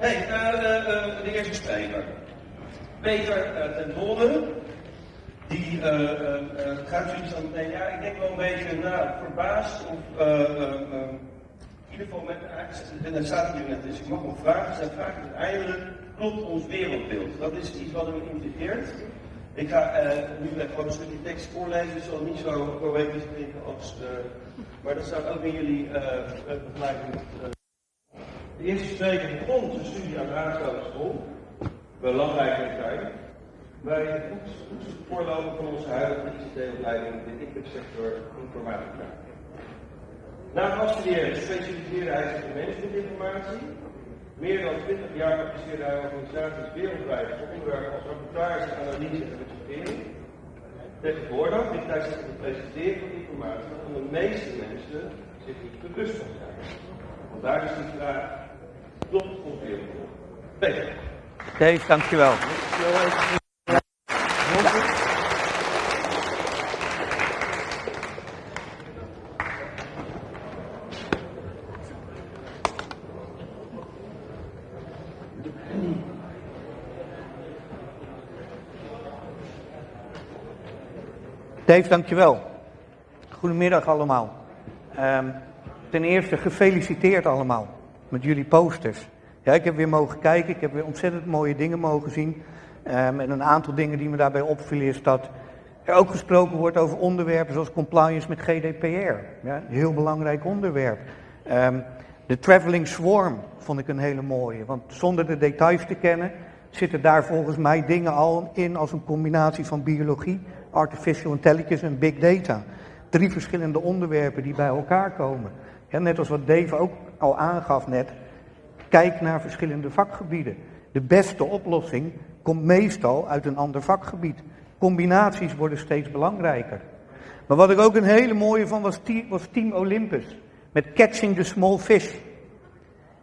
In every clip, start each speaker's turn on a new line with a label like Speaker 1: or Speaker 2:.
Speaker 1: Hey, de eerste spreker. Peter ten Dolde. Die gaat zoiets aan meteen, ja, ik denk wel een beetje nou, verbaasd of in ieder geval met, en dan staat hier net, dus ik mag nog vragen, zijn vraag uiteindelijk, klopt ons wereldbeeld? Dat is iets wat me intrigeert. Ik ga nu gewoon een stukje tekst voorlezen, het zal niet zo poëtisch klinken als, maar dat staat ook in jullie begeleiding. De eerste spreker begon zijn studie aan de Aardschouwschool, belangrijke tijd, bij het voorlopen van onze huidige ICT-opleiding in de ICT-sector informatica. Na het afstuderen specialiseerde hij zich in managementinformatie. Meer dan 20 jaar adviseerde hij organisaties wereldwijd voor onderwerpen als rapportage, analyse en budgettering. Tegenwoordig ligt hij zich het presenteren van informatie waarvan de meeste mensen zich niet bewust van zijn. Vandaar is die vraag Peter.
Speaker 2: Dave, dankjewel. Dave, dankjewel. Goedemiddag allemaal. Um, ten eerste gefeliciteerd allemaal met jullie posters. Ja, ik heb weer mogen kijken, ik heb weer ontzettend mooie dingen mogen zien. Um, en een aantal dingen die me daarbij opvielen is dat er ook gesproken wordt over onderwerpen zoals compliance met GDPR. Ja, heel belangrijk onderwerp. Um, de traveling swarm vond ik een hele mooie, want zonder de details te kennen zitten daar volgens mij dingen al in als een combinatie van biologie, artificial intelligence en big data. Drie verschillende onderwerpen die bij elkaar komen. Net als wat Dave ook al aangaf net. Kijk naar verschillende vakgebieden. De beste oplossing komt meestal uit een ander vakgebied. Combinaties worden steeds belangrijker. Maar wat ik ook een hele mooie van was, was Team Olympus. Met Catching the Small Fish.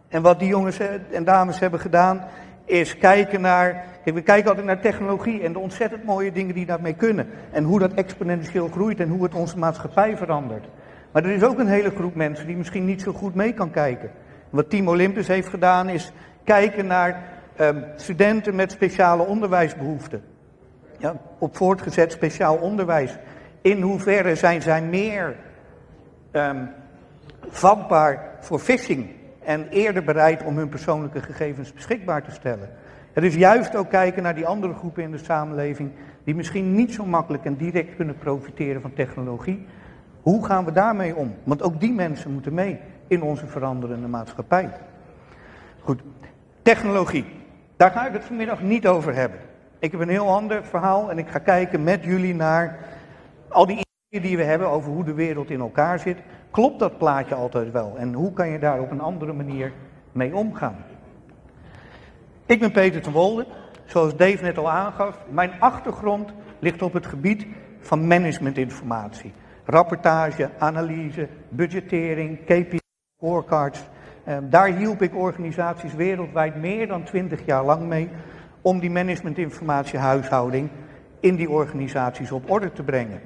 Speaker 2: En wat die jongens en dames hebben gedaan, is kijken naar. Kijk, we kijken altijd naar technologie en de ontzettend mooie dingen die daarmee kunnen. En hoe dat exponentieel groeit en hoe het onze maatschappij verandert. Maar er is ook een hele groep mensen die misschien niet zo goed mee kan kijken. Wat Team Olympus heeft gedaan is kijken naar um, studenten met speciale onderwijsbehoeften. Ja, op voortgezet speciaal onderwijs. In hoeverre zijn zij meer um, vatbaar voor phishing en eerder bereid om hun persoonlijke gegevens beschikbaar te stellen. Het is juist ook kijken naar die andere groepen in de samenleving die misschien niet zo makkelijk en direct kunnen profiteren van technologie. Hoe gaan we daarmee om? Want ook die mensen moeten mee in onze veranderende maatschappij. Goed, technologie. Daar ga ik het vanmiddag niet over hebben. Ik heb een heel ander verhaal en ik ga kijken met jullie naar al die ideeën die we hebben over hoe de wereld in elkaar zit. Klopt dat plaatje altijd wel? En hoe kan je daar op een andere manier mee omgaan? Ik ben Peter ten Wolde, zoals Dave net al aangaf. Mijn achtergrond ligt op het gebied van managementinformatie. Rapportage, analyse, budgettering, KPI, scorecards. Ehm, daar hielp ik organisaties wereldwijd meer dan twintig jaar lang mee om die managementinformatiehuishouding in die organisaties op orde te brengen.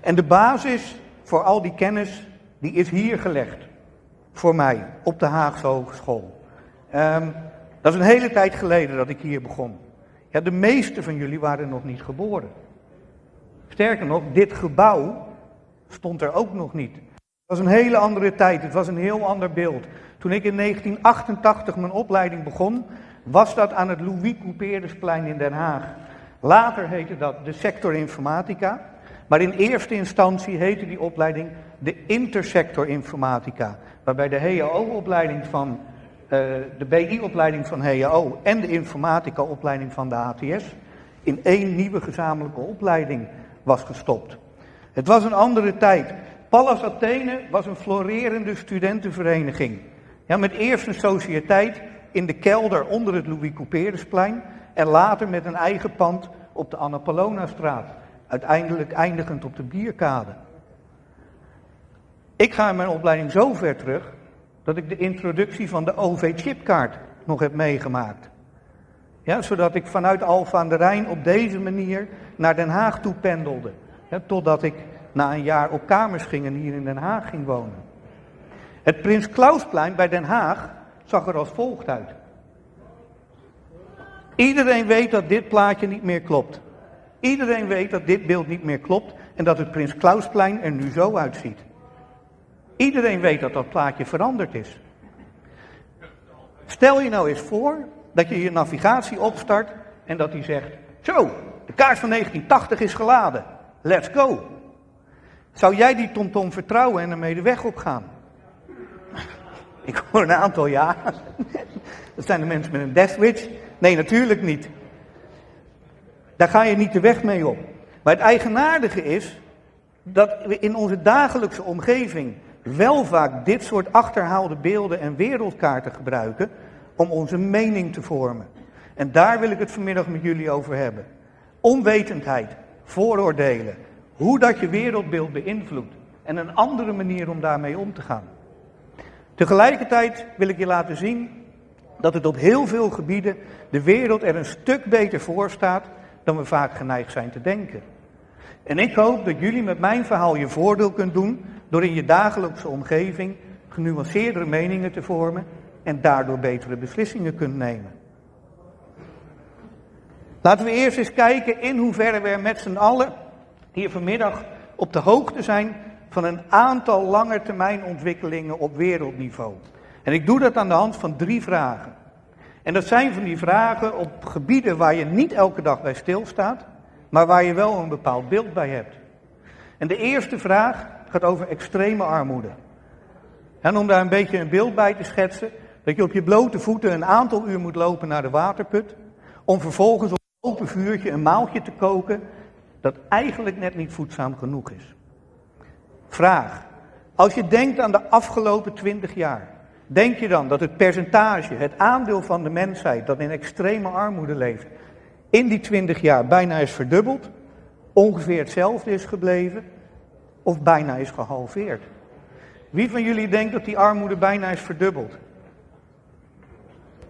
Speaker 2: En de basis voor al die kennis, die is hier gelegd. Voor mij, op de Haagse Hogeschool. Um, dat is een hele tijd geleden dat ik hier begon. Ja, de meeste van jullie waren nog niet geboren. Sterker nog, dit gebouw stond er ook nog niet. Het was een hele andere tijd, het was een heel ander beeld. Toen ik in 1988 mijn opleiding begon, was dat aan het Louis Couperusplein in Den Haag. Later heette dat de sector informatica. Maar in eerste instantie heette die opleiding de intersector informatica. Waarbij de HAO-opleiding van, uh, de BI-opleiding van HAO en de informatica-opleiding van de ATS in één nieuwe gezamenlijke opleiding was gestopt. Het was een andere tijd. Pallas Athene was een florerende studentenvereniging. Ja, met eerst een sociëteit in de kelder onder het Louis Couperusplein en later met een eigen pand op de Anna uiteindelijk eindigend op de bierkade. Ik ga in mijn opleiding zo ver terug dat ik de introductie van de OV-chipkaart nog heb meegemaakt. Ja, zodat ik vanuit Alfa aan de Rijn op deze manier naar Den Haag toe pendelde. totdat ik na een jaar op kamers ging en hier in Den Haag ging wonen. Het Prins Klausplein bij Den Haag zag er als volgt uit. Iedereen weet dat dit plaatje niet meer klopt. Iedereen weet dat dit beeld niet meer klopt en dat het Prins Klausplein er nu zo uitziet. Iedereen weet dat dat plaatje veranderd is. Stel je nou eens voor dat je je navigatie opstart en dat hij zegt: Zo, de kaart van 1980 is geladen. Let's go. Zou jij die TomTom vertrouwen en ermee de weg op gaan? Ik hoor een aantal ja. Dat zijn de mensen met een death switch. Nee, natuurlijk niet. Daar ga je niet de weg mee op. Maar het eigenaardige is dat we in onze dagelijkse omgeving wel vaak dit soort achterhaalde beelden en wereldkaarten gebruiken om onze mening te vormen. En daar wil ik het vanmiddag met jullie over hebben. Onwetendheid, vooroordelen, hoe dat je wereldbeeld beïnvloedt en een andere manier om daarmee om te gaan. Tegelijkertijd wil ik je laten zien dat het op heel veel gebieden de wereld er een stuk beter voor staat dan we vaak geneigd zijn te denken. En ik hoop dat jullie met mijn verhaal je voordeel kunt doen door in je dagelijkse omgeving genuanceerdere meningen te vormen en daardoor betere beslissingen kunt nemen. Laten we eerst eens kijken in hoeverre we met z'n allen hier vanmiddag op de hoogte zijn van een aantal langetermijnontwikkelingen op wereldniveau. En ik doe dat aan de hand van drie vragen. En dat zijn van die vragen op gebieden waar je niet elke dag bij stilstaat, maar waar je wel een bepaald beeld bij hebt. En de eerste vraag gaat over extreme armoede. En om daar een beetje een beeld bij te schetsen, dat je op je blote voeten een aantal uur moet lopen naar de waterput, om vervolgens open vuurtje een maaltje te koken dat eigenlijk net niet voedzaam genoeg is. Vraag. Als je denkt aan de afgelopen twintig jaar, denk je dan dat het percentage, het aandeel van de mensheid dat in extreme armoede leeft, in die twintig jaar bijna is verdubbeld, ongeveer hetzelfde is gebleven of bijna is gehalveerd? Wie van jullie denkt dat die armoede bijna is verdubbeld?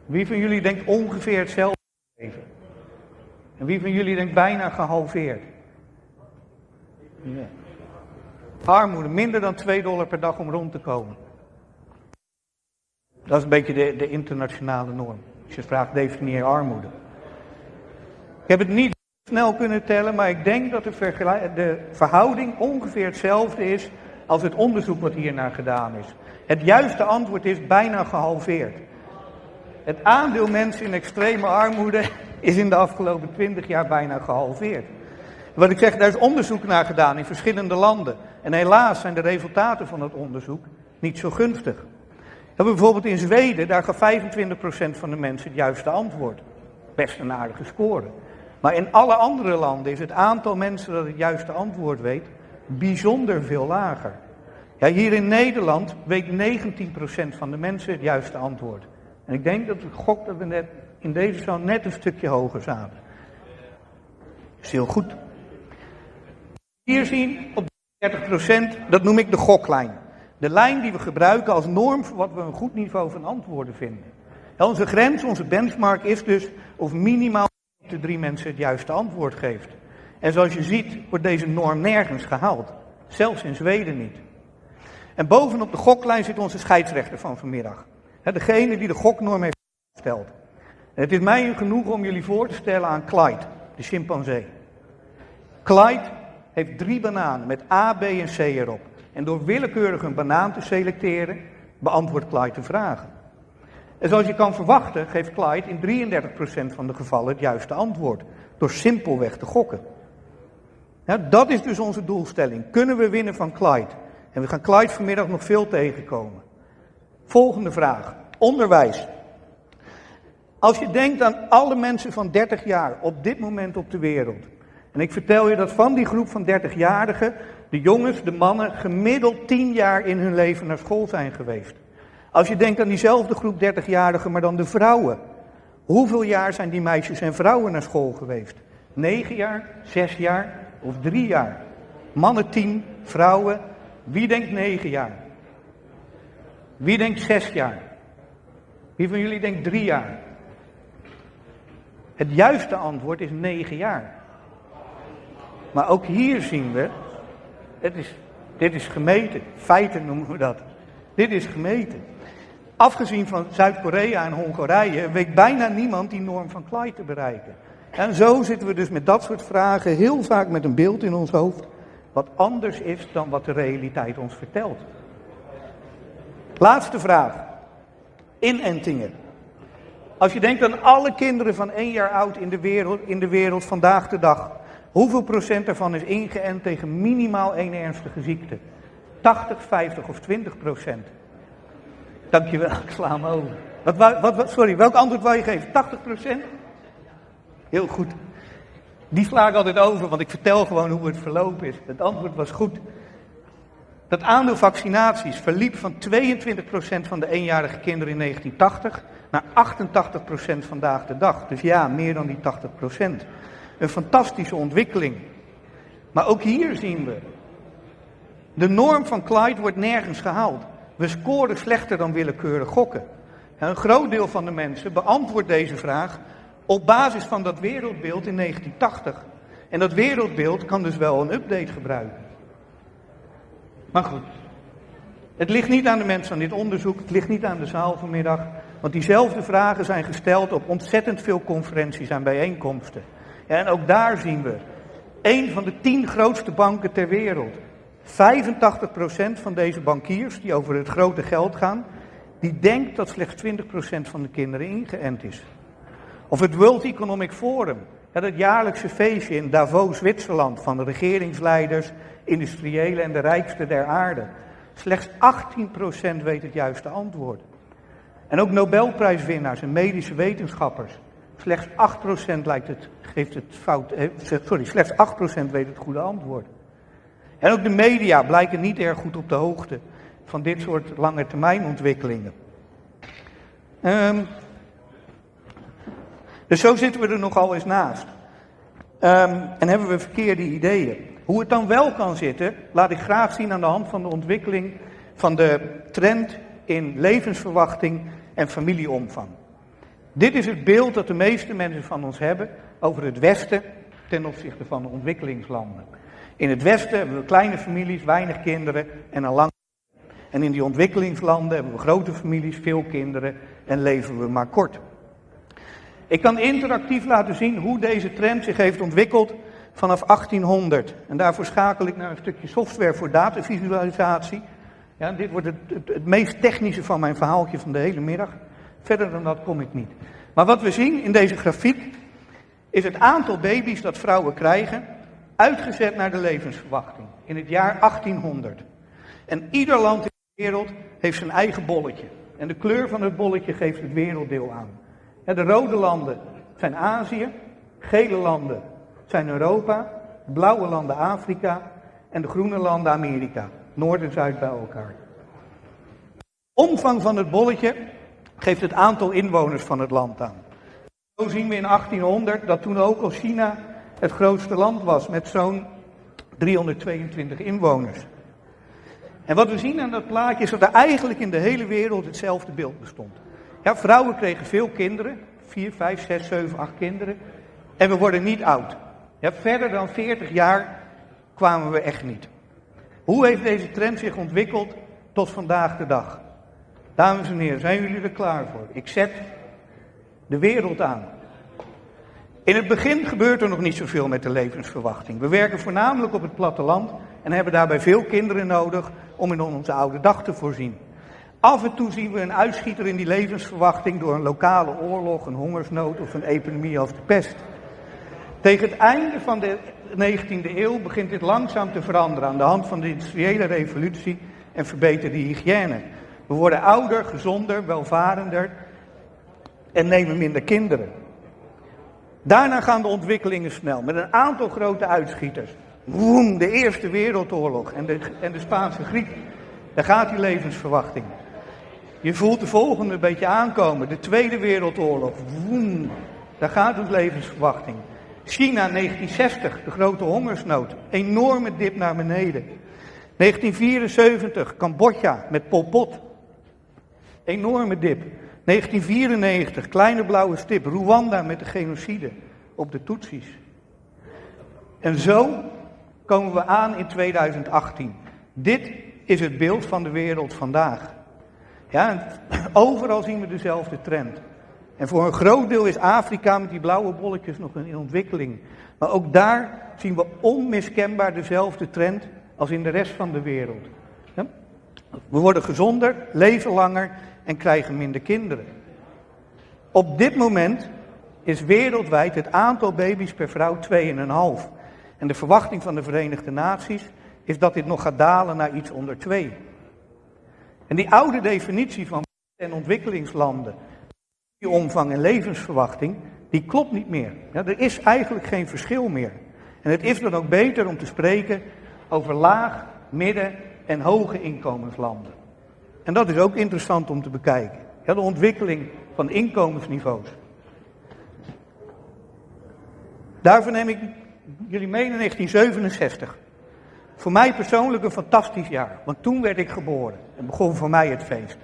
Speaker 2: Wie van jullie denkt ongeveer hetzelfde? Wie van jullie denkt bijna gehalveerd? Armoede, minder dan 2 dollar per dag om rond te komen. Dat is een beetje de, de internationale norm. Als je vraagt, definieer armoede. Ik heb het niet snel kunnen tellen, maar ik denk dat de, de verhouding ongeveer hetzelfde is als het onderzoek wat hiernaar gedaan is. Het juiste antwoord is bijna gehalveerd. Het aandeel mensen in extreme armoede is in de afgelopen 20 jaar bijna gehalveerd. Wat ik zeg, daar is onderzoek naar gedaan in verschillende landen. En helaas zijn de resultaten van dat onderzoek niet zo gunstig. We hebben bijvoorbeeld in Zweden, daar gaf 25% van de mensen het juiste antwoord. Best een aardige score. Maar in alle andere landen is het aantal mensen dat het juiste antwoord weet bijzonder veel lager. Ja, hier in Nederland weet 19% van de mensen het juiste antwoord. En ik denk dat ik gok dat we net in deze zaal net een stukje hoger zaten. Is heel goed. Hier zien op 30%, dat noem ik de goklijn. De lijn die we gebruiken als norm voor wat we een goed niveau van antwoorden vinden. onze grens, onze benchmark is dus of minimaal de drie mensen het juiste antwoord geeft. En zoals je ziet wordt deze norm nergens gehaald. Zelfs in Zweden niet. En bovenop de goklijn zit onze scheidsrechter van vanmiddag. Degene die de goknorm heeft gesteld. Het is mij genoeg om jullie voor te stellen aan Clyde, de chimpansee. Clyde heeft drie bananen met A, B en C erop. En door willekeurig een banaan te selecteren, beantwoordt Clyde de vragen. En zoals je kan verwachten, geeft Clyde in 33% van de gevallen het juiste antwoord. Door simpelweg te gokken. Ja, dat is dus onze doelstelling. Kunnen we winnen van Clyde? En we gaan Clyde vanmiddag nog veel tegenkomen. Volgende vraag. Onderwijs. Als je denkt aan alle mensen van 30 jaar op dit moment op de wereld. En ik vertel je dat van die groep van 30-jarigen, de jongens, de mannen, gemiddeld 10 jaar in hun leven naar school zijn geweest. Als je denkt aan diezelfde groep 30-jarigen, maar dan de vrouwen. Hoeveel jaar zijn die meisjes en vrouwen naar school geweest? 9 jaar, 6 jaar of 3 jaar? Mannen 10, vrouwen. Wie denkt 9 jaar? Wie denkt 6 jaar? Wie van jullie denkt 3 jaar? Het juiste antwoord is 9 jaar. Maar ook hier zien we, het is, dit is gemeten, feiten noemen we dat. Dit is gemeten. Afgezien van Zuid-Korea en Hongarije weet bijna niemand die norm van Clyde te bereiken. En zo zitten we dus met dat soort vragen heel vaak met een beeld in ons hoofd wat anders is dan wat de realiteit ons vertelt. Laatste vraag. Inentingen. Als je denkt aan alle kinderen van één jaar oud in de wereld, in de wereld vandaag de dag, hoeveel procent daarvan is ingeënt tegen minimaal één ernstige ziekte? 80, 50 of 20 procent? Dankjewel, ik sla hem over. Wat, wat, sorry, welk antwoord wil je geven? 80 procent? Heel goed. Die sla ik altijd over, want ik vertel gewoon hoe het verlopen is. Het antwoord was goed. Dat aandeel vaccinaties verliep van 22% van de eenjarige kinderen in 1980 naar 88% vandaag de dag. Dus ja, meer dan die 80%. Een fantastische ontwikkeling. Maar ook hier zien we. De norm van Clyde wordt nergens gehaald. We scoren slechter dan willekeurig gokken. een groot deel van de mensen beantwoordt deze vraag op basis van dat wereldbeeld in 1980. En dat wereldbeeld kan dus wel een update gebruiken. Maar goed, het ligt niet aan de mensen van dit onderzoek, het ligt niet aan de zaal vanmiddag, want diezelfde vragen zijn gesteld op ontzettend veel conferenties en bijeenkomsten. en ook daar zien we, een van de tien grootste banken ter wereld, 85% van deze bankiers die over het grote geld gaan, die denkt dat slechts 20% van de kinderen ingeënt is. Of het World Economic Forum, het jaarlijkse feestje in Davos, Zwitserland, van de regeringsleiders, industriëlen en de rijkste der aarde. Slechts 18% weet het juiste antwoord. En ook Nobelprijswinnaars en medische wetenschappers. Slechts 8% lijkt het, geeft het fout, eh, sorry, slechts 8% weet het goede antwoord. En ook de media blijken niet erg goed op de hoogte van dit soort lange termijn ontwikkelingen. Um, dus zo zitten we er nogal eens naast. Um, en hebben we verkeerde ideeën. Hoe het dan wel kan zitten, laat ik graag zien aan de hand van de ontwikkeling van de trend in levensverwachting en familieomvang. Dit is het beeld dat de meeste mensen van ons hebben over het Westen ten opzichte van de ontwikkelingslanden. In het Westen hebben we kleine families, weinig kinderen en een lang. En in die ontwikkelingslanden hebben we grote families, veel kinderen en leven we maar kort. Ik kan interactief laten zien hoe deze trend zich heeft ontwikkeld vanaf 1800. En daarvoor schakel ik naar een stukje software voor datavisualisatie. Ja, dit wordt het, meest technische van mijn verhaaltje van de hele middag. Verder dan dat kom ik niet. Maar wat we zien in deze grafiek is het aantal baby's dat vrouwen krijgen, uitgezet naar de levensverwachting in het jaar 1800. En ieder land in de wereld heeft zijn eigen bolletje. En de kleur van het bolletje geeft het werelddeel aan. De rode landen zijn Azië, gele landen zijn Europa, blauwe landen Afrika en de groene landen Amerika. Noord en Zuid bij elkaar. Omvang van het bolletje geeft het aantal inwoners van het land aan. Zo zien we in 1800 dat toen ook al China het grootste land was met zo'n 322 inwoners. En wat we zien aan dat plaatje is dat er eigenlijk in de hele wereld hetzelfde beeld bestond. Ja, vrouwen kregen veel kinderen, 4, 5, 6, 7, 8 kinderen. En we worden niet oud. Ja, verder dan 40 jaar kwamen we echt niet. Hoe heeft deze trend zich ontwikkeld tot vandaag de dag? Dames en heren, zijn jullie er klaar voor? Ik zet de wereld aan. In het begin gebeurt er nog niet zoveel met de levensverwachting. We werken voornamelijk op het platteland en hebben daarbij veel kinderen nodig om in onze oude dag te voorzien. Af en toe zien we een uitschieter in die levensverwachting door een lokale oorlog, een hongersnood of een epidemie als de pest. Tegen het einde van de 19e eeuw begint dit langzaam te veranderen aan de hand van de industriële revolutie en verbeterde hygiëne. We worden ouder, gezonder, welvarender en nemen minder kinderen. Daarna gaan de ontwikkelingen snel met een aantal grote uitschieters. Woem, de Eerste Wereldoorlog en de, en de Spaanse griep. Daar gaat die levensverwachting. Je voelt de volgende een beetje aankomen. De Tweede Wereldoorlog. Woem, daar gaat het levensverwachting. China 1960, de grote hongersnood. Enorme dip naar beneden. 1974, Cambodja met Pol Pot. Enorme dip. 1994, kleine blauwe stip. Rwanda met de genocide op de Tutsis. En zo komen we aan in 2018. Dit is het beeld van de wereld vandaag. Ja, overal zien we dezelfde trend. En voor een groot deel is Afrika met die blauwe bolletjes nog in ontwikkeling. Maar ook daar zien we onmiskenbaar dezelfde trend als in de rest van de wereld. We worden gezonder, leven langer en krijgen minder kinderen. Op dit moment is wereldwijd het aantal baby's per vrouw 2,5. En de verwachting van de Verenigde Naties is dat dit nog gaat dalen naar iets onder 2. En die oude definitie van en ontwikkelingslanden, omvang en levensverwachting, die klopt niet meer. Ja, er is eigenlijk geen verschil meer. En het is dan ook beter om te spreken over laag, midden en hoge inkomenslanden. En dat is ook interessant om te bekijken. De ontwikkeling van inkomensniveaus. Daarvoor neem ik jullie mee in 1967. Voor mij persoonlijk een fantastisch jaar, want toen werd ik geboren en begon voor mij het feest.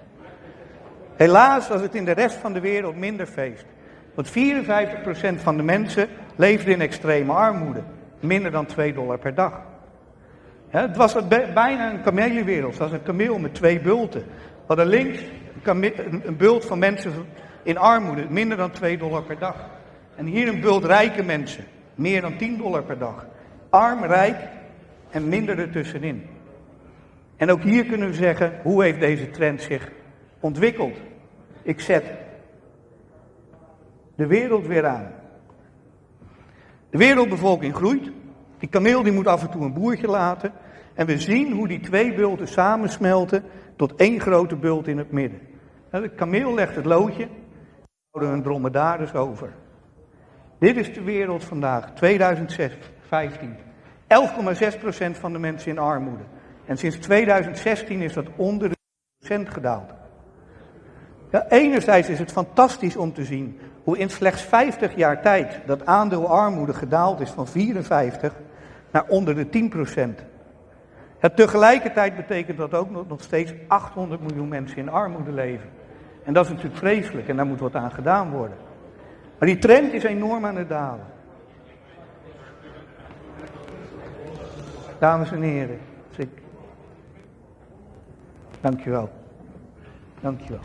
Speaker 2: Helaas was het in de rest van de wereld minder feest. Want 54% van de mensen leefde in extreme armoede. Minder dan 2 dollar per dag. het was bijna een kamelenwereld. Het was een kameel met twee bulten. We hadden links een, een bult van mensen in armoede. Minder dan 2 dollar per dag. En hier een bult rijke mensen. Meer dan 10 dollar per dag. Arm, rijk en minder ertussenin. En ook hier kunnen we zeggen, hoe heeft deze trend zich ontwikkeld? Ik zet de wereld weer aan. De wereldbevolking groeit. Die kameel die moet af en toe een boertje laten. En we zien hoe die twee bulten samensmelten tot één grote bult in het midden. De kameel legt het loodje, houden een dromedaris over. Dit is de wereld vandaag, 2015. 11,6% van de mensen in armoede. En sinds 2016 is dat onder de procent gedaald. Ja, enerzijds is het fantastisch om te zien hoe in slechts 50 jaar tijd dat aandeel armoede gedaald is van 54 naar onder de 10% Ja, tegelijkertijd betekent dat ook nog, nog steeds 800 miljoen mensen in armoede leven. En dat is natuurlijk vreselijk en daar moet wat aan gedaan worden. Maar die trend is enorm aan het dalen. Dames en heren, ik. Dankjewel. Dankjewel.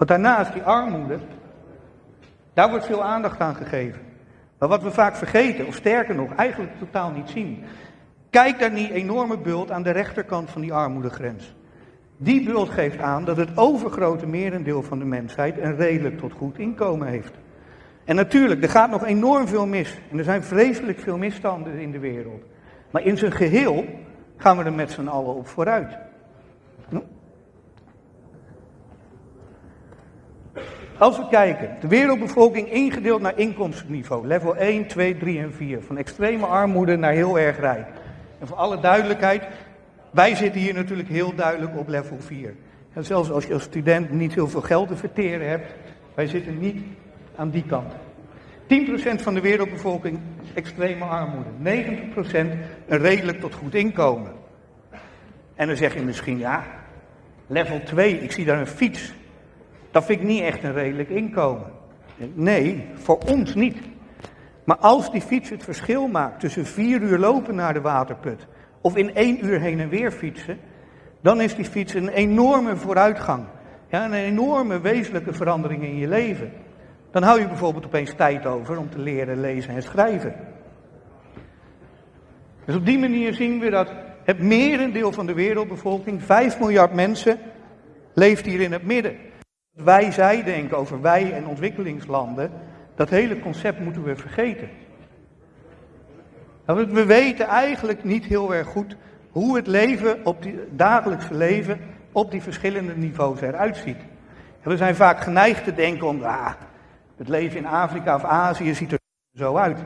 Speaker 2: Want daarnaast die armoede, daar wordt veel aandacht aan gegeven. Maar wat we vaak vergeten, of sterker nog, eigenlijk totaal niet zien. Kijk naar die enorme bult aan de rechterkant van die armoedegrens. Die bult geeft aan dat het overgrote merendeel van de mensheid een redelijk tot goed inkomen heeft. En natuurlijk, er gaat nog enorm veel mis. En er zijn vreselijk veel misstanden in de wereld. Maar in zijn geheel gaan we er met z'n allen op vooruit. Als we kijken, de wereldbevolking ingedeeld naar inkomstenniveau, level 1, 2, 3 en 4, van extreme armoede naar heel erg rijk. En voor alle duidelijkheid, wij zitten hier natuurlijk heel duidelijk op level 4. En zelfs als je als student niet heel veel geld te verteren hebt, wij zitten niet aan die kant. 10% van de wereldbevolking extreme armoede. 90% een redelijk tot goed inkomen. En dan zeg je misschien, ja, level 2, ik zie daar een fiets. Dat vind ik niet echt een redelijk inkomen. Nee, voor ons niet. Maar als die fiets het verschil maakt tussen vier uur lopen naar de waterput of in één uur heen en weer fietsen, dan is die fiets een enorme vooruitgang. Ja, een enorme wezenlijke verandering in je leven. Dan hou je bijvoorbeeld opeens tijd over om te leren lezen en schrijven. Dus op die manier zien we dat het merendeel van de wereldbevolking, 5 miljard mensen, leeft hier in het midden. Wij, zij denken over wij en ontwikkelingslanden, dat hele concept moeten we vergeten. Nou, we weten eigenlijk niet heel erg goed hoe het leven op die dagelijkse leven op die verschillende niveaus eruit ziet. we zijn vaak geneigd te denken om, ah, het leven in Afrika of Azië ziet er zo uit.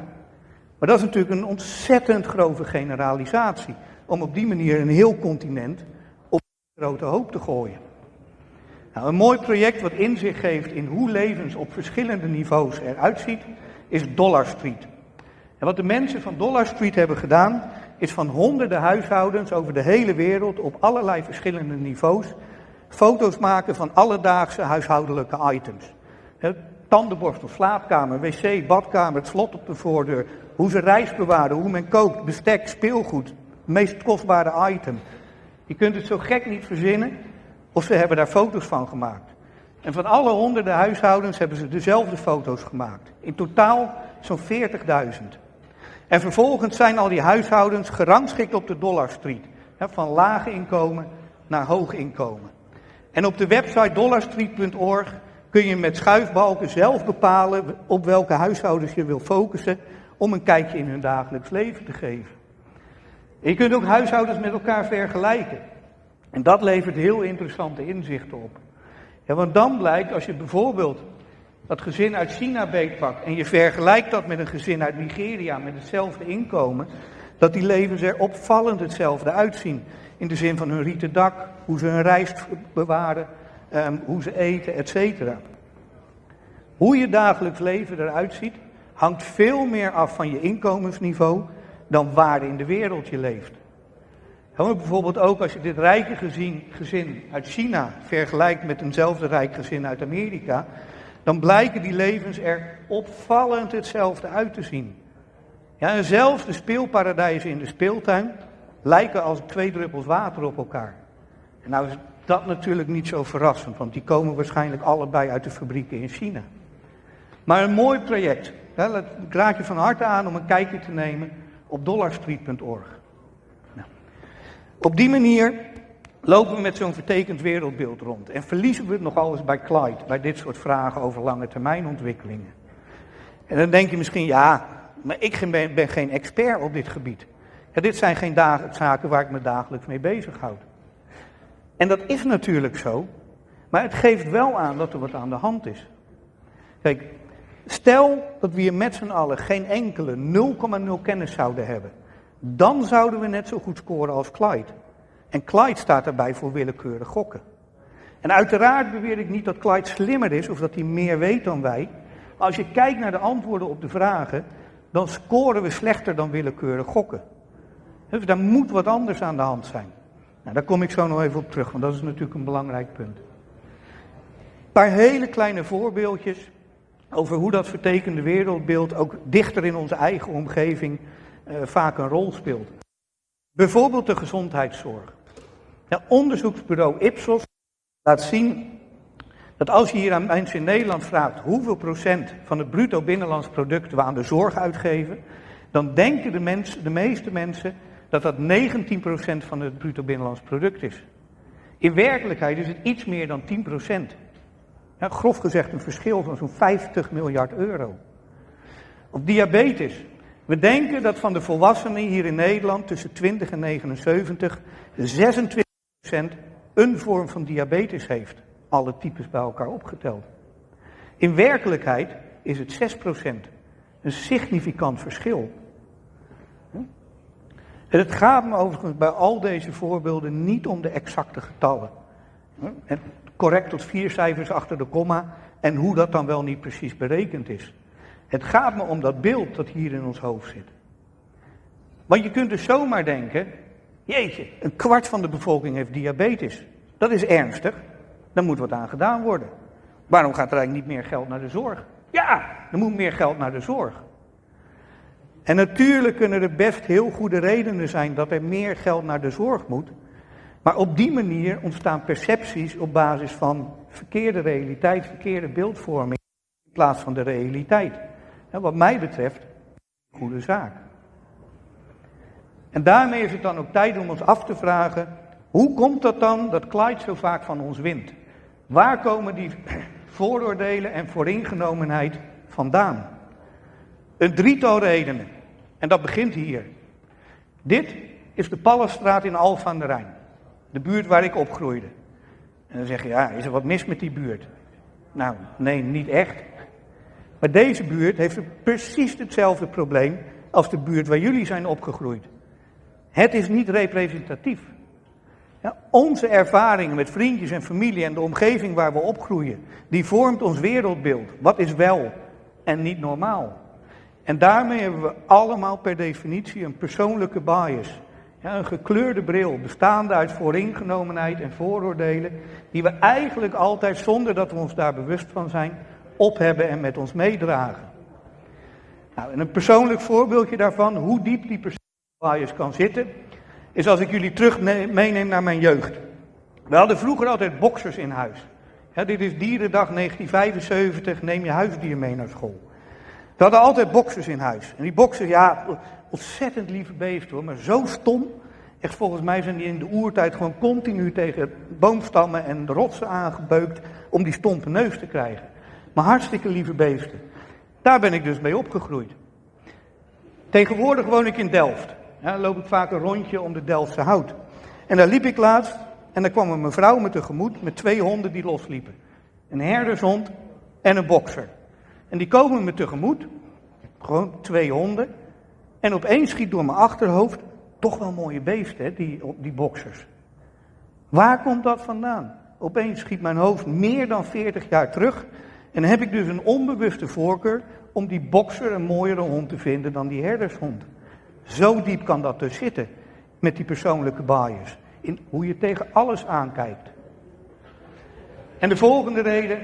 Speaker 2: Maar dat is natuurlijk een ontzettend grove generalisatie. Om op die manier een heel continent op een grote hoop te gooien. Nou, een mooi project wat inzicht geeft in hoe levens op verschillende niveaus eruit ziet, is Dollar Street. En wat de mensen van Dollar Street hebben gedaan, is van honderden huishoudens over de hele wereld op allerlei verschillende niveaus foto's maken van alledaagse huishoudelijke items. Tandenborstel, slaapkamer, wc, badkamer, het slot op de voordeur, hoe ze rijst bewaren, hoe men kookt, bestek, speelgoed, het meest kostbare item. Je kunt het zo gek niet verzinnen, Of ze hebben daar foto's van gemaakt. En van alle honderden huishoudens hebben ze dezelfde foto's gemaakt. In totaal zo'n 40.000. En vervolgens zijn al die huishoudens gerangschikt op de Dollar Street. Van lage inkomen naar hoog inkomen. En op de website dollarstreet.org kun je met schuifbalken zelf bepalen op welke huishoudens je wil focussen om een kijkje in hun dagelijks leven te geven. je kunt ook huishoudens met elkaar vergelijken. En dat levert heel interessante inzichten op. Ja, want dan blijkt, als je bijvoorbeeld dat gezin uit China beetpakt en je vergelijkt dat met een gezin uit Nigeria met hetzelfde inkomen, dat die levens er opvallend hetzelfde uitzien. In de zin van hun rieten dak, hoe ze hun rijst bewaren, um, hoe ze eten, etc. Hoe je dagelijks leven eruit ziet, hangt veel meer af van je inkomensniveau dan waar in de wereld je leeft. Bijvoorbeeld ook als je dit rijke gezin, gezin uit China vergelijkt met eenzelfde rijk gezin uit Amerika, dan blijken die levens er opvallend hetzelfde uit te zien. Ja, en zelfs de speelparadijzen in de speeltuin lijken als twee druppels water op elkaar. En nou is dat natuurlijk niet zo verrassend, want die komen waarschijnlijk allebei uit de fabrieken in China. Maar een mooi project. ik raad je van harte aan om een kijkje te nemen op dollarstreet.org. Op die manier lopen we met zo'n vertekend wereldbeeld rond. En verliezen we het nogal eens bij Clyde, bij dit soort vragen over lange termijn ontwikkelingen. En dan denk je misschien, ja, maar ik ben, ben geen expert op dit gebied. Ja, dit zijn geen zaken waar ik me dagelijks mee bezighoud. En dat is natuurlijk zo, maar het geeft wel aan dat er wat aan de hand is. Kijk, stel dat we hier met z'n allen geen enkele 0,0 kennis zouden hebben. Dan zouden we net zo goed scoren als Clyde. En Clyde staat daarbij voor willekeurig gokken. En uiteraard beweer ik niet dat Clyde slimmer is of dat hij meer weet dan wij. Maar als je kijkt naar de antwoorden op de vragen, dan scoren we slechter dan willekeurig gokken. Dus daar moet wat anders aan de hand zijn. Nou, daar kom ik zo nog even op terug, want dat is natuurlijk een belangrijk punt. Een paar hele kleine voorbeeldjes over hoe dat vertekende wereldbeeld ook dichter in onze eigen omgeving vaak een rol speelt. Bijvoorbeeld de gezondheidszorg. Nou, onderzoeksbureau Ipsos laat zien dat als je hier aan mensen in Nederland vraagt hoeveel procent van het bruto binnenlands product we aan de zorg uitgeven, dan denken de, mensen, de meeste mensen dat dat 19% van het bruto binnenlands product is. In werkelijkheid is het iets meer dan 10%. Ja, grof gezegd een verschil van zo'n 50 miljard euro. Op diabetes. We denken dat van de volwassenen hier in Nederland tussen 20 en 79 26% een vorm van diabetes heeft. Alle types bij elkaar opgeteld. In werkelijkheid is het 6%. Een significant verschil. En het gaat me overigens bij al deze voorbeelden niet om de exacte getallen. En correct tot vier cijfers achter de komma en hoe dat dan wel niet precies berekend is. Het gaat me om dat beeld dat hier in ons hoofd zit. Want je kunt dus zomaar denken, jeetje, een kwart van de bevolking heeft diabetes. Dat is ernstig, daar moet wat aan gedaan worden. Waarom gaat er eigenlijk niet meer geld naar de zorg? Ja, er moet meer geld naar de zorg. En natuurlijk kunnen er best heel goede redenen zijn dat er meer geld naar de zorg moet. Maar op die manier ontstaan percepties op basis van verkeerde realiteit, verkeerde beeldvorming, in plaats van de realiteit. En wat mij betreft, goede zaak. En daarmee is het dan ook tijd om ons af te vragen, hoe komt dat dan dat Clyde zo vaak van ons wint? Waar komen die vooroordelen en vooringenomenheid vandaan? Een drietal redenen. En dat begint hier. Dit is de Pallenstraat in Alphen aan de Rijn. De buurt waar ik opgroeide. En dan zeg je, ja, is er wat mis met die buurt? Nou, nee, niet echt. Maar deze buurt heeft precies hetzelfde probleem als de buurt waar jullie zijn opgegroeid. Het is niet representatief. Ja, onze ervaringen met vriendjes en familie en de omgeving waar we opgroeien, die vormt ons wereldbeeld. Wat is wel en niet normaal? En daarmee hebben we allemaal per definitie een persoonlijke bias. Ja, een gekleurde bril, bestaande uit vooringenomenheid en vooroordelen, die we eigenlijk altijd, zonder dat we ons daar bewust van zijn, op hebben en met ons meedragen. Nou, en een persoonlijk voorbeeldje daarvan, hoe diep die persoonlijke kan zitten, is als ik jullie terug meeneem naar mijn jeugd. We hadden vroeger altijd boksers in huis. dit is Dierendag 1975, neem je huisdier mee naar school. We hadden altijd boksers in huis. En die boksers, ja, ontzettend lieve beesten hoor, maar zo stom. Echt volgens mij zijn die in de oertijd gewoon continu tegen boomstammen en rotsen aangebeukt om die stompe neus te krijgen. Maar hartstikke lieve beesten. Daar ben ik dus mee opgegroeid. Tegenwoordig woon ik in Delft. Ja, dan loop ik vaak een rondje om de Delftse hout. En daar liep ik laatst en daar kwam een mevrouw me tegemoet met twee honden die losliepen. Een herdershond en een bokser. En die komen me tegemoet, gewoon twee honden. En opeens schiet door mijn achterhoofd, toch wel mooie beesten, hè, die, die boksers. Waar komt dat vandaan? Opeens schiet mijn hoofd meer dan 40 jaar terug. En dan heb ik dus een onbewuste voorkeur om die bokser een mooiere hond te vinden dan die herdershond. Zo diep kan dat dus zitten met die persoonlijke bias. In hoe je tegen alles aankijkt. En de volgende reden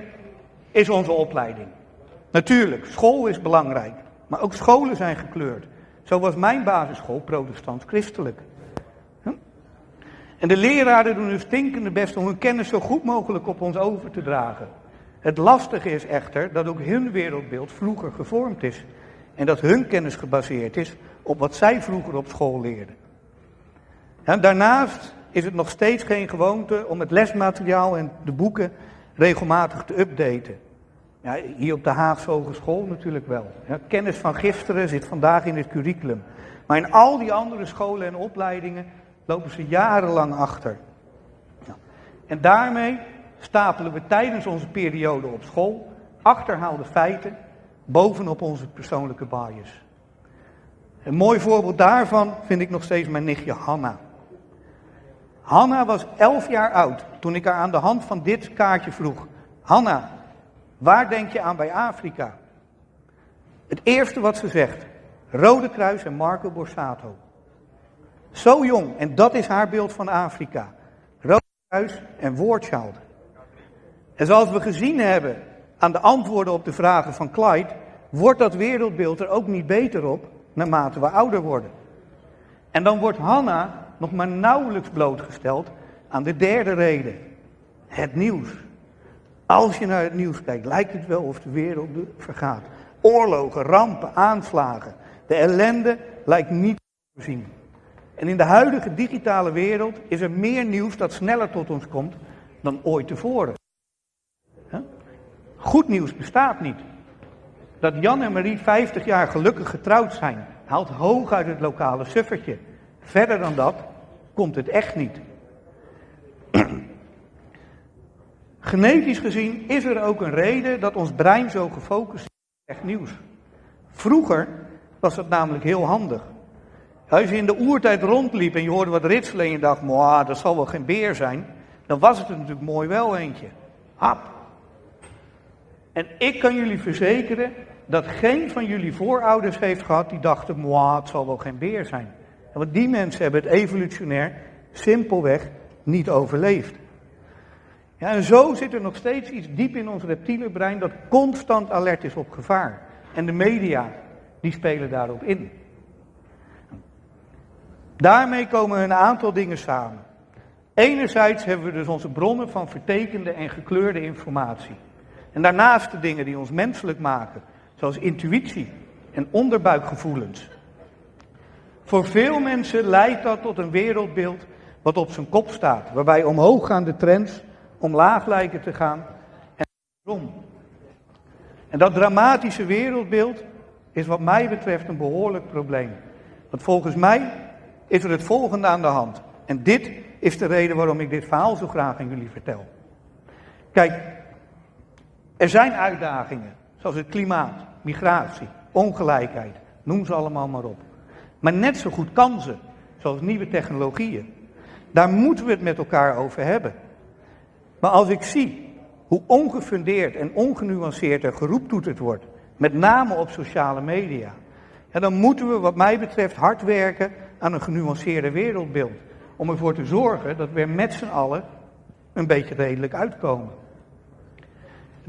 Speaker 2: is onze opleiding. Natuurlijk, school is belangrijk. Maar ook scholen zijn gekleurd. Zo was mijn basisschool protestant-christelijk. En de leraren doen hun stinkende best om hun kennis zo goed mogelijk op ons over te dragen. Het lastige is echter dat ook hun wereldbeeld vroeger gevormd is. En dat hun kennis gebaseerd is op wat zij vroeger op school leerden. daarnaast is het nog steeds geen gewoonte om het lesmateriaal en de boeken regelmatig te updaten. Ja, hier op de Haagse Hogeschool natuurlijk wel. Ja, kennis van gisteren zit vandaag in het curriculum. Maar in al die andere scholen en opleidingen lopen ze jarenlang achter. Ja. En daarmee stapelen we tijdens onze periode op school achterhaalde feiten bovenop onze persoonlijke bias. Een mooi voorbeeld daarvan vind ik nog steeds mijn nichtje Hanna. Hanna was elf jaar oud toen ik haar aan de hand van dit kaartje vroeg. Hanna, waar denk je aan bij Afrika? Het eerste wat ze zegt, Rode Kruis en Marco Borsato. Zo jong, en dat is haar beeld van Afrika. Rode Kruis en Woordchild. En zoals we gezien hebben aan de antwoorden op de vragen van Clyde, wordt dat wereldbeeld er ook niet beter op naarmate we ouder worden. En dan wordt Hanna nog maar nauwelijks blootgesteld aan de derde reden. Het nieuws. Als je naar het nieuws kijkt, lijkt het wel of de wereld vergaat. Oorlogen, rampen, aanslagen. De ellende lijkt niet te voorzien. En in de huidige digitale wereld is er meer nieuws dat sneller tot ons komt dan ooit tevoren. Goed nieuws bestaat niet. Dat Jan en Marie 50 jaar gelukkig getrouwd zijn, haalt hoog uit het lokale suffertje. Verder dan dat komt het echt niet. Genetisch gezien is er ook een reden dat ons brein zo gefocust is op echt nieuws. Vroeger was dat namelijk heel handig. Als je in de oertijd rondliep en je hoorde wat ritselen en je dacht, dat zal wel geen beer zijn, dan was het er natuurlijk mooi wel eentje. Hap. En ik kan jullie verzekeren dat geen van jullie voorouders heeft gehad die dachten, het zal wel geen beer zijn. Want die mensen hebben het evolutionair simpelweg niet overleefd. Ja, en zo zit er nog steeds iets diep in ons reptiele brein dat constant alert is op gevaar. En de media, die spelen daarop in. Daarmee komen een aantal dingen samen. Enerzijds hebben we dus onze bronnen van vertekende en gekleurde informatie. En daarnaast de dingen die ons menselijk maken, zoals intuïtie en onderbuikgevoelens. Voor veel mensen leidt dat tot een wereldbeeld wat op zijn kop staat, waarbij omhooggaande trends omlaag lijken te gaan en. En dat dramatische wereldbeeld is wat mij betreft een behoorlijk probleem. Want volgens mij is er het volgende aan de hand. En dit is de reden waarom ik dit verhaal zo graag aan jullie vertel. Kijk, er zijn uitdagingen, zoals het klimaat, migratie, ongelijkheid, noem ze allemaal maar op. Maar net zo goed kansen, zoals nieuwe technologieën. Daar moeten we het met elkaar over hebben. Maar als ik zie hoe ongefundeerd en ongenuanceerd er geroeptoeterd wordt, met name op sociale media, dan moeten we wat mij betreft hard werken aan een genuanceerde wereldbeeld. Om ervoor te zorgen dat we er met z'n allen een beetje redelijk uitkomen.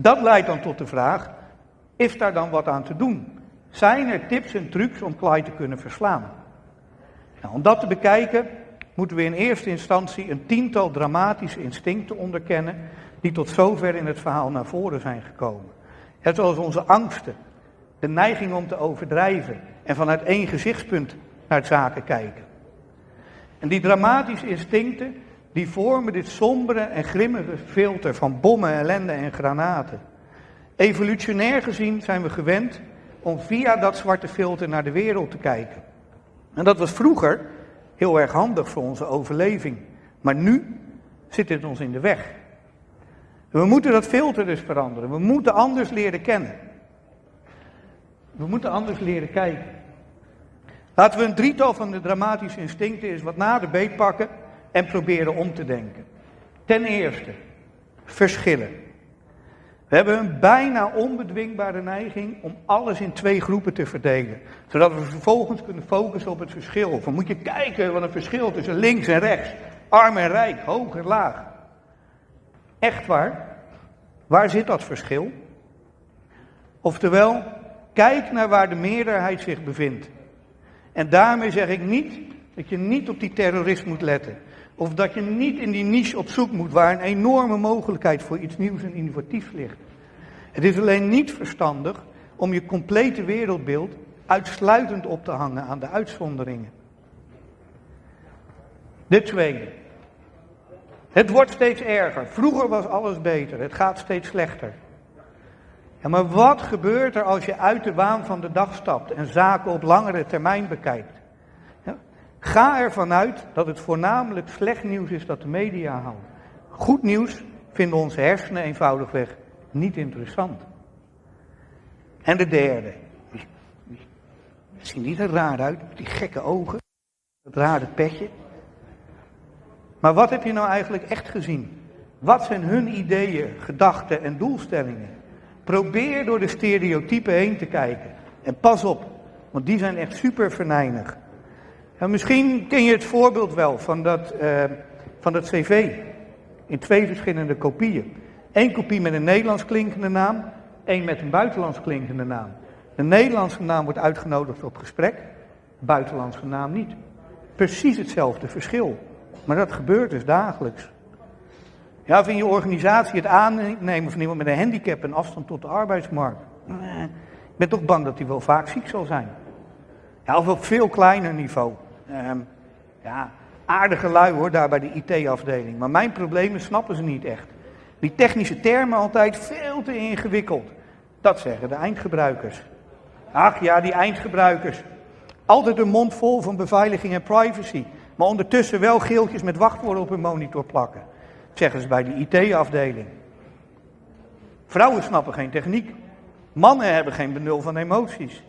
Speaker 2: Dat leidt dan tot de vraag, is daar dan wat aan te doen? Zijn er tips en trucs om Clyde te kunnen verslaan? Nou, om dat te bekijken moeten we in eerste instantie een tiental dramatische instincten onderkennen die tot zover in het verhaal naar voren zijn gekomen. Het zoals onze angsten, de neiging om te overdrijven en vanuit één gezichtspunt naar zaken kijken. En die dramatische instincten, die vormen dit sombere en grimmige filter van bommen, ellende en granaten. Evolutionair gezien zijn we gewend om via dat zwarte filter naar de wereld te kijken. En dat was vroeger heel erg handig voor onze overleving. Maar nu zit het ons in de weg. We moeten dat filter dus veranderen. We moeten anders leren kennen. We moeten anders leren kijken. Laten we een drietal van de dramatische instincten eens wat nader pakken en proberen om te denken. Ten eerste, verschillen. We hebben een bijna onbedwingbare neiging om alles in twee groepen te verdelen. Zodat we vervolgens kunnen focussen op het verschil. Of moet je kijken wat een verschil tussen links en rechts. Arm en rijk, hoog en laag. Echt waar? Waar zit dat verschil? Oftewel, kijk naar waar de meerderheid zich bevindt. En daarmee zeg ik niet dat je niet op die terrorist moet letten. Of dat je niet in die niche op zoek moet waar een enorme mogelijkheid voor iets nieuws en innovatiefs ligt. Het is alleen niet verstandig om je complete wereldbeeld uitsluitend op te hangen aan de uitzonderingen. De tweede. Het wordt steeds erger. Vroeger was alles beter. Het gaat steeds slechter. Ja, maar wat gebeurt er als je uit de waan van de dag stapt en zaken op langere termijn bekijkt? Ga ervan uit dat het voornamelijk slecht nieuws is dat de media houdt. Goed nieuws vinden onze hersenen eenvoudigweg niet interessant. En de derde. Ziet niet er raar uit, die gekke ogen, dat rare petje. Maar wat heb je nou eigenlijk echt gezien? Wat zijn hun ideeën, gedachten en doelstellingen? Probeer door de stereotypen heen te kijken. En pas op, want die zijn echt super verneinig. En misschien ken je het voorbeeld wel van dat, uh, van cv. In twee verschillende kopieën. Eén kopie met een Nederlands klinkende naam, één met een buitenlands klinkende naam. De Nederlandse naam wordt uitgenodigd op gesprek, de buitenlandse naam niet. Precies hetzelfde verschil. Maar dat gebeurt dus dagelijks. Ja, in je organisatie het aannemen van iemand met een handicap en afstand tot de arbeidsmarkt. Ik ben toch bang dat hij wel vaak ziek zal zijn. Ja, of op veel kleiner niveau. Ehm, ja, aardige lui hoor, daar bij de IT-afdeling. Maar mijn problemen snappen ze niet echt. Die technische termen altijd veel te ingewikkeld. Dat zeggen de eindgebruikers. Ach ja, die eindgebruikers. Altijd een mond vol van beveiliging en privacy. Maar ondertussen wel geeltjes met wachtwoorden op hun monitor plakken. Zeggen ze bij de IT-afdeling. Vrouwen snappen geen techniek. Mannen hebben geen benul van emoties.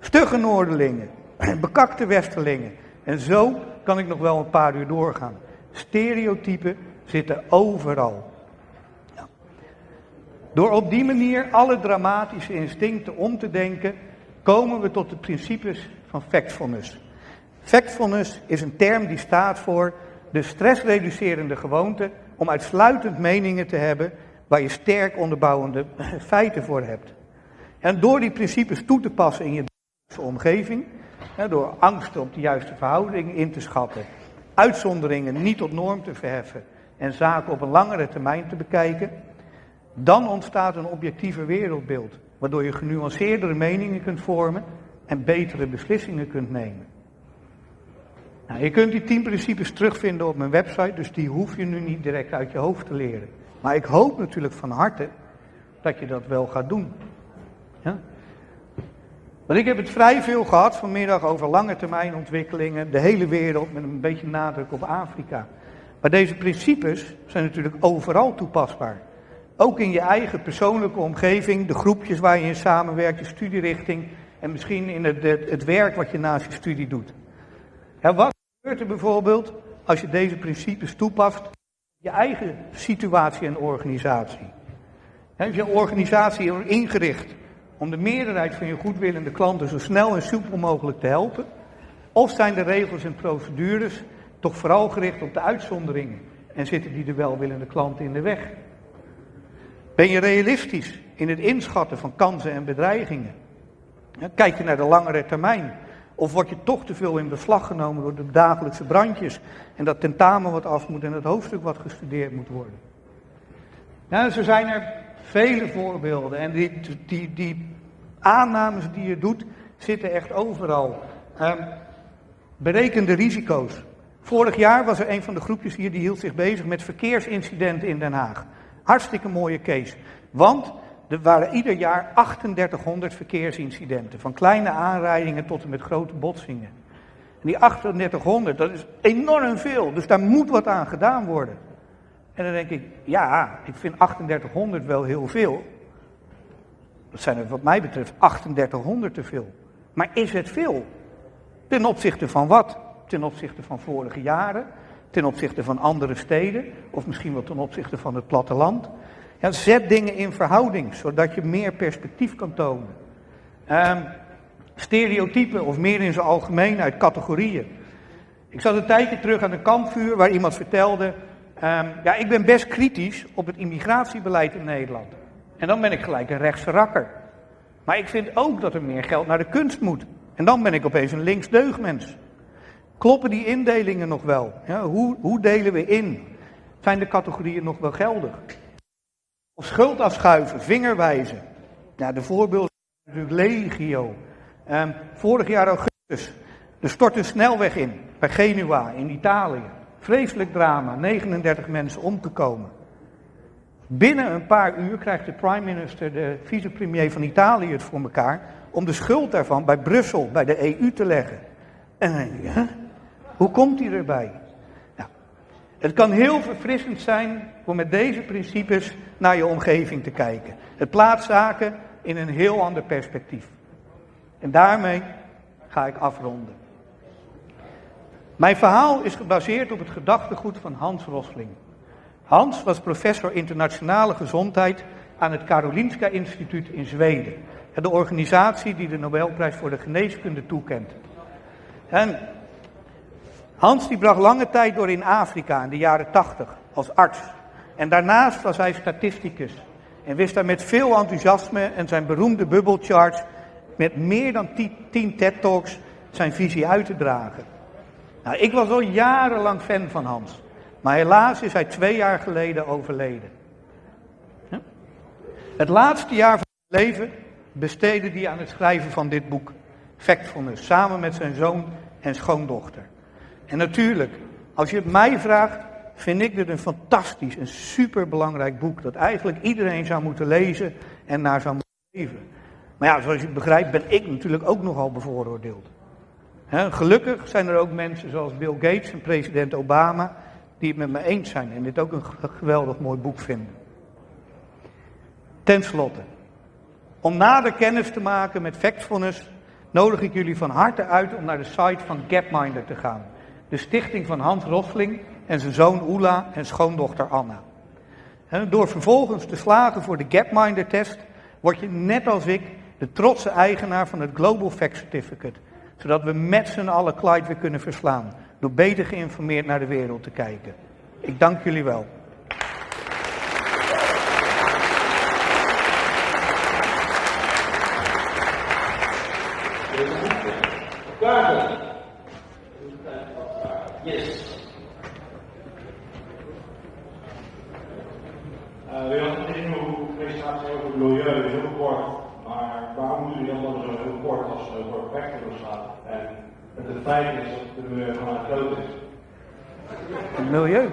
Speaker 2: Stugge Noorderlingen. Bekakte Westerlingen. En zo kan ik nog wel een paar uur doorgaan. Stereotypen zitten overal. Door op die manier alle dramatische instincten om te denken, komen we tot de principes van factfulness. Factfulness is een term die staat voor de stressreducerende gewoonte om uitsluitend meningen te hebben waar je sterk onderbouwende feiten voor hebt. En door die principes toe te passen in je omgeving, door angsten op de juiste verhouding in te schatten, uitzonderingen niet tot norm te verheffen en zaken op een langere termijn te bekijken, dan ontstaat een objectiever wereldbeeld, waardoor je genuanceerdere meningen kunt vormen en betere beslissingen kunt nemen. Nou, je kunt die tien principes terugvinden op mijn website, dus die hoef je nu niet direct uit je hoofd te leren. Maar ik hoop natuurlijk van harte dat je dat wel gaat doen. Want ik heb het vrij veel gehad vanmiddag over lange termijn ontwikkelingen, de hele wereld met een beetje nadruk op Afrika. Maar deze principes zijn natuurlijk overal toepasbaar. Ook in je eigen persoonlijke omgeving, de groepjes waar je in samenwerkt, je studierichting en misschien in het, het, werk wat je naast je studie doet. Wat gebeurt er bijvoorbeeld als je deze principes toepast in je eigen situatie en organisatie? Heb je organisatie ingericht om de meerderheid van je goedwillende klanten zo snel en soepel mogelijk te helpen? Of zijn de regels en procedures toch vooral gericht op de uitzonderingen en zitten die de welwillende klanten in de weg? Ben je realistisch in het inschatten van kansen en bedreigingen? Kijk je naar de langere termijn? Of word je toch te veel in beslag genomen door de dagelijkse brandjes en dat tentamen wat af moet en het hoofdstuk wat gestudeerd moet worden? Nou, zo zijn er vele voorbeelden en die, die, die aannames die je doet zitten echt overal. Um, bereken de risico's. Vorig jaar was er een van de groepjes hier die hield zich bezig met verkeersincidenten in Den Haag. Hartstikke mooie case. Want er waren ieder jaar 3800 verkeersincidenten. Van kleine aanrijdingen tot en met grote botsingen. En die 3800, dat is enorm veel. Dus daar moet wat aan gedaan worden. En dan denk ik, ja, ik vind 3800 wel heel veel. Dat zijn er wat mij betreft 3800 te veel. Maar is het veel? Ten opzichte van wat? Ten opzichte van vorige jaren? Ten opzichte van andere steden? Of misschien wel ten opzichte van het platteland? Ja, zet dingen in verhouding, zodat je meer perspectief kan tonen. Um, stereotypen, of meer in zijn algemeenheid, categorieën. Ik zat een tijdje terug aan een kampvuur waar iemand vertelde... Um, ja, ik ben best kritisch op het immigratiebeleid in Nederland. En dan ben ik gelijk een rechtse rakker. Maar ik vind ook dat er meer geld naar de kunst moet. En dan ben ik opeens een linksdeugmens. Kloppen die indelingen nog wel? Hoe, hoe delen we in? Zijn de categorieën nog wel geldig? Of schuld afschuiven, vingerwijzen. Ja, de voorbeelden zijn natuurlijk legio. Um, vorig jaar augustus, er stort een snelweg in, bij Genua in Italië. Vreselijk drama, 39 mensen omgekomen. Binnen een paar uur krijgt de prime minister, de vicepremier van Italië het voor elkaar om de schuld daarvan bij Brussel, bij de EU te leggen. En hoe komt hij erbij? Nou, het kan heel verfrissend zijn om met deze principes naar je omgeving te kijken. Het plaatst zaken in een heel ander perspectief. En daarmee ga ik afronden. Mijn verhaal is gebaseerd op het gedachtegoed van Hans Rosling. Hans was professor internationale gezondheid aan het Karolinska Instituut in Zweden. De organisatie die de Nobelprijs voor de geneeskunde toekent. En Hans die bracht lange tijd door in Afrika in de jaren 80 als arts. En daarnaast was hij statisticus. En wist daar met veel enthousiasme en zijn beroemde bubbelcharts met meer dan 10 TED-talks zijn visie uit te dragen. Nou, ik was al jarenlang fan van Hans. Maar helaas is hij twee jaar geleden overleden. Het laatste jaar van zijn leven besteedde hij aan het schrijven van dit boek, Factfulness, samen met zijn zoon en schoondochter. En natuurlijk, als je het mij vraagt, vind ik dit een fantastisch, een superbelangrijk boek, dat eigenlijk iedereen zou moeten lezen en naar zou moeten leven. Maar ja, zoals je begrijpt, ben ik natuurlijk ook nogal bevooroordeeld. Gelukkig zijn er ook mensen zoals Bill Gates en president Obama, die het met me eens zijn en dit ook een geweldig mooi boek vinden. Ten slotte, om nader kennis te maken met Factfulness, nodig ik jullie van harte uit om naar de site van Gapminder te gaan. De stichting van Hans Rosling en zijn zoon Oela en schoondochter Anna. door vervolgens te slagen voor de Gapminder-test, word je net als ik de trotse eigenaar van het Global Fact Certificate. Zodat we met z'n allen Clyde weer kunnen verslaan. Door beter geïnformeerd naar de wereld te kijken. Ik dank jullie wel.
Speaker 3: Uh, we hadden in uw presentatie over het milieu, heel kort. Maar waarom doen jullie dan zo heel kort als het over vectors gaat? En het feit is dat het milieu gewoon groot is.
Speaker 2: Milieu?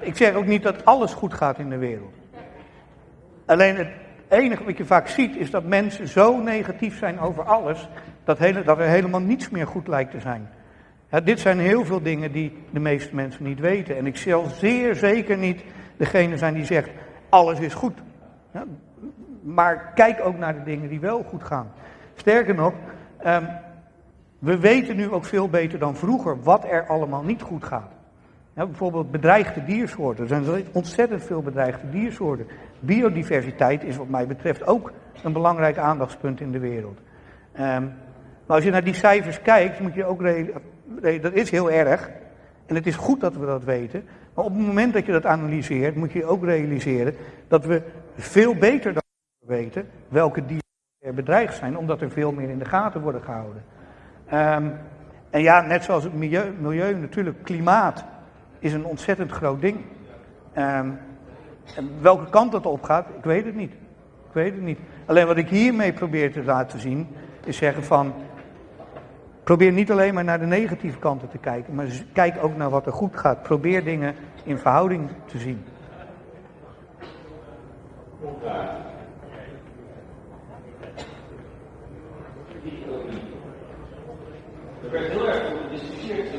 Speaker 2: Ik zeg ook niet dat alles goed gaat in de wereld. Alleen het enige wat je vaak ziet is dat mensen zo negatief zijn over alles, dat, hele, dat er helemaal niets meer goed lijkt te zijn. Ja, dit zijn heel veel dingen die de meeste mensen niet weten. En ik zal zeer zeker niet degene zijn die zegt, alles is goed. Maar kijk ook naar de dingen die wel goed gaan. Sterker nog, um, we weten nu ook veel beter dan vroeger wat er allemaal niet goed gaat. Bijvoorbeeld bedreigde diersoorten. Er zijn ontzettend veel bedreigde diersoorten. Biodiversiteit is wat mij betreft ook een belangrijk aandachtspunt in de wereld. Um, maar als je naar die cijfers kijkt, moet je ook dat is heel erg. En het is goed dat we dat weten. Maar op het moment dat je dat analyseert, moet je ook realiseren dat we veel beter dan weten welke dieren bedreigd zijn, omdat er veel meer in de gaten worden gehouden. Ehm, en ja, net zoals het milieu, milieu, natuurlijk, klimaat is een ontzettend groot ding. Ehm, en welke kant dat op gaat, ik weet het niet. Ik weet het niet. Alleen wat ik hiermee probeer te laten zien, is zeggen van, probeer niet alleen maar naar de negatieve kanten te kijken, maar kijk ook naar wat er goed gaat. Probeer dingen in verhouding te zien.
Speaker 1: Er werd heel erg over gediscussieerd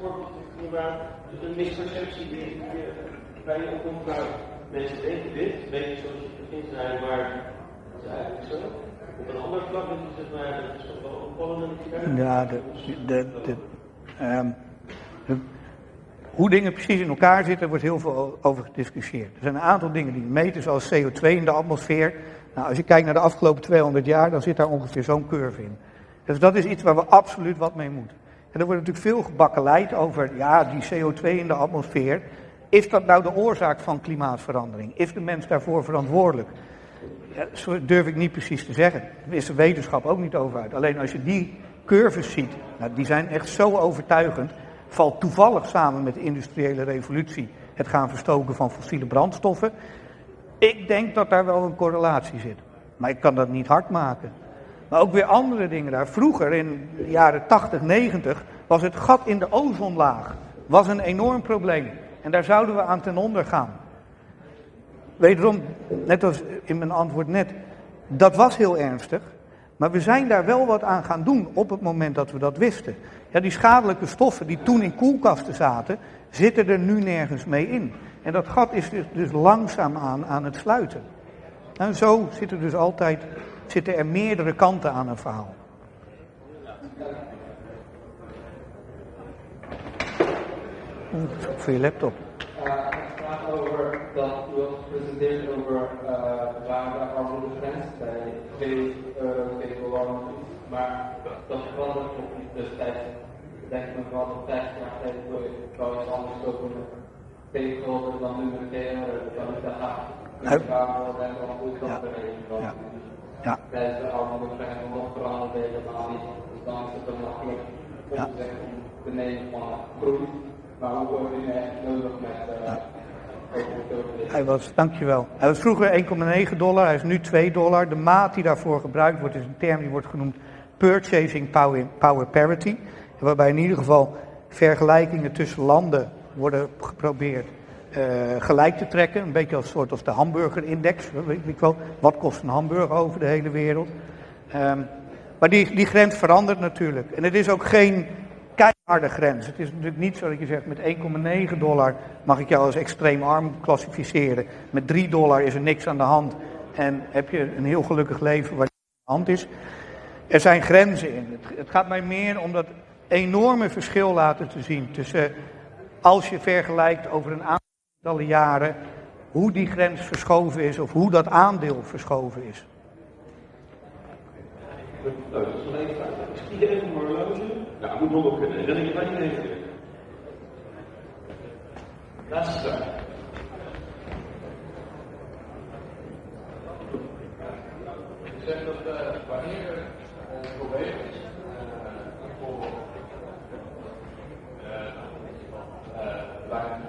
Speaker 1: voorbeeld inderdaad, een misperceptie die bij je opkomt, mensen denken dit, weten zoals je begin zei, maar het is eigenlijk zo. Op een ander vlak is het maar, dat is wel opvallend.
Speaker 2: Ja, de, de, de, um, hoe dingen precies in elkaar zitten, wordt heel veel over gediscussieerd. Er zijn een aantal dingen die meten, zoals CO2 in de atmosfeer. Nou, als je kijkt naar de afgelopen 200 jaar, dan zit daar ongeveer zo'n curve in. Dus dat is iets waar we absoluut wat mee moeten. En er wordt natuurlijk veel gebakkeleid over, ja, die CO2 in de atmosfeer. Is dat nou de oorzaak van klimaatverandering? Is de mens daarvoor verantwoordelijk? Ja, dat durf ik niet precies te zeggen. Daar is de wetenschap ook niet over uit. Alleen als je die curves ziet, nou, die zijn echt zo overtuigend valt toevallig samen met de industriële revolutie het gaan verstoken van fossiele brandstoffen. Ik denk dat daar wel een correlatie zit. Maar ik kan dat niet hard maken. Maar ook weer andere dingen daar. Vroeger, in de jaren 80, 90, was het gat in de ozonlaag was een enorm probleem. En daar zouden we aan ten onder gaan. Wederom, net als in mijn antwoord net, dat was heel ernstig. Maar we zijn daar wel wat aan gaan doen op het moment dat we dat wisten. Ja, die schadelijke stoffen die toen in koelkasten zaten, zitten er nu nergens mee in. En dat gat is dus, dus langzaamaan aan het sluiten. En zo zitten dus altijd zitten er meerdere kanten aan een verhaal. Voor je laptop.
Speaker 4: Gaat over dat over uh, waar bij 2 euro, 2 dollar dat verandert nog niet destijds. Denk ik nog wel dat 50 jaar geleden wel iets anders twee gulden dan nu met 2 euro. Dan dat. Ik vraag me wel denken hoe ik dat berekend was. Ja. Tijdens de nog veranderd helemaal niet. Dus dan is het dan makkelijk om te zeggen om te nemen van groei. Maar hoe wordt die echt nodig met... Uh,
Speaker 2: hij was, dankjewel. Hij was vroeger 1,9 dollar, hij is nu 2 dollar. De maat die daarvoor gebruikt wordt is een term die wordt genoemd purchasing power, parity. Waarbij in ieder geval vergelijkingen tussen landen worden geprobeerd uh, gelijk te trekken. Een beetje als soort als de hamburgerindex. Weet ik wel, wat kost een hamburger over de hele wereld. Um, maar die, die grens verandert natuurlijk. En het is ook geen keiharde grens. Het is natuurlijk niet zo dat je zegt met 1,9 dollar mag ik jou als extreem arm klassificeren. Met 3 dollar is er niks aan de hand en heb je een heel gelukkig leven waar aan de hand is. Er zijn grenzen in. Het, gaat mij meer om dat enorme verschil laten te zien tussen als je vergelijkt over een aantal jaren hoe die grens verschoven is of hoe dat aandeel verschoven is.
Speaker 1: Dat is iedereen een horloge? Ja, moet nog kunnen. Laatste vraag.
Speaker 4: Je zegt dat uh, wanneer er een probleem is, uh, bijvoorbeeld uh, buiten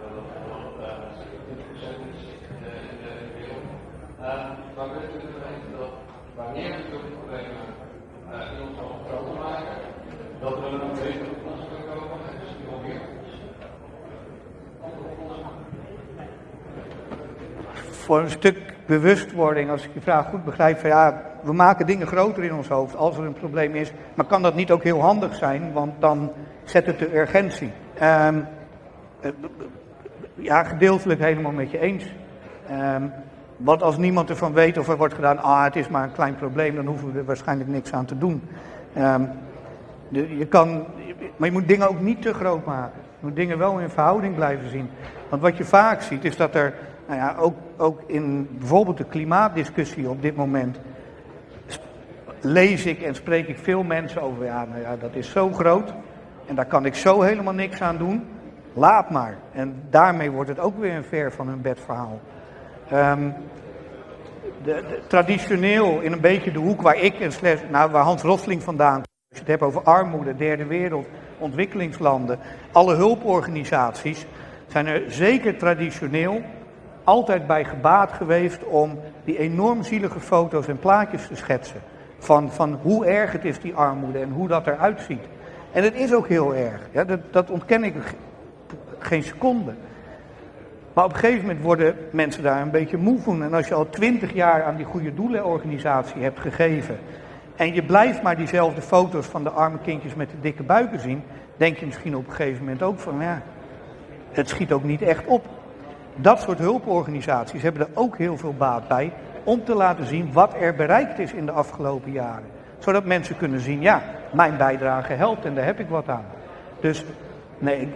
Speaker 4: dat het 20% is in de wereld, dan wil ik dus weten dat wanneer we zulke problemen uh, in ons groter maken, dat we een betere oplossing kunnen komen en dus die alweer
Speaker 2: Voor een stuk bewustwording, als ik je vraag goed begrijp, van ja, we maken dingen groter in ons hoofd als er een probleem is, maar kan dat niet ook heel handig zijn, want dan zet het de urgentie. Um, ja, gedeeltelijk helemaal met je eens. Um, want als niemand ervan weet of er wordt gedaan, ah het is maar een klein probleem, dan hoeven we er waarschijnlijk niks aan te doen. De, je kan, maar je moet dingen ook niet te groot maken. Je moet dingen wel in verhouding blijven zien. Want wat je vaak ziet is dat er, nou ja, ook, ook in bijvoorbeeld de klimaatdiscussie op dit moment, lees ik en spreek ik veel mensen over, ja, nou ja, dat is zo groot en daar kan ik zo helemaal niks aan doen. Laat maar. En daarmee wordt het ook weer een ver van hun bed verhaal. Ehm, de, traditioneel in een beetje de hoek waar ik en slechts, nou, waar Hans Rosling vandaan komt. Als je het hebt over armoede, derde wereld, ontwikkelingslanden, alle hulporganisaties zijn er zeker traditioneel altijd bij gebaat geweest om die enorm zielige foto's en plaatjes te schetsen. Van, van hoe erg het is, die armoede, en hoe dat eruit ziet. En het is ook heel erg. Ja, dat, dat ontken ik ge- geen seconde. Maar op een gegeven moment worden mensen daar een beetje moe van. En als je al twintig jaar aan die goede doelenorganisatie hebt gegeven. en je blijft maar diezelfde foto's van de arme kindjes met de dikke buiken zien. denk je misschien op een gegeven moment ook van ja. het schiet ook niet echt op. Dat soort hulporganisaties hebben er ook heel veel baat bij. om te laten zien wat er bereikt is in de afgelopen jaren. Zodat mensen kunnen zien, ja, mijn bijdrage helpt en daar heb ik wat aan. Dus nee,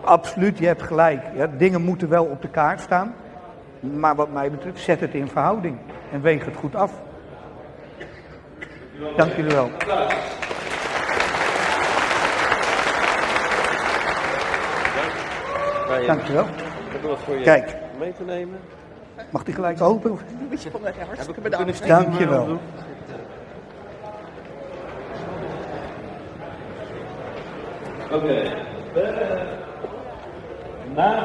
Speaker 2: absoluut, je hebt gelijk. Ja, dingen moeten wel op de kaart staan. Maar wat mij betreft, zet het in verhouding en weeg het goed af. Dank jullie wel. Dank je wel.
Speaker 5: Hebben wat voor je
Speaker 2: Kijk.
Speaker 5: mee te nemen.
Speaker 2: Mag die gelijk open? of-
Speaker 5: Hartstikke bedankt.
Speaker 2: Dank je wel.
Speaker 1: Oké. Eh, na de